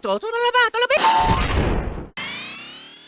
to, to, to la lewato.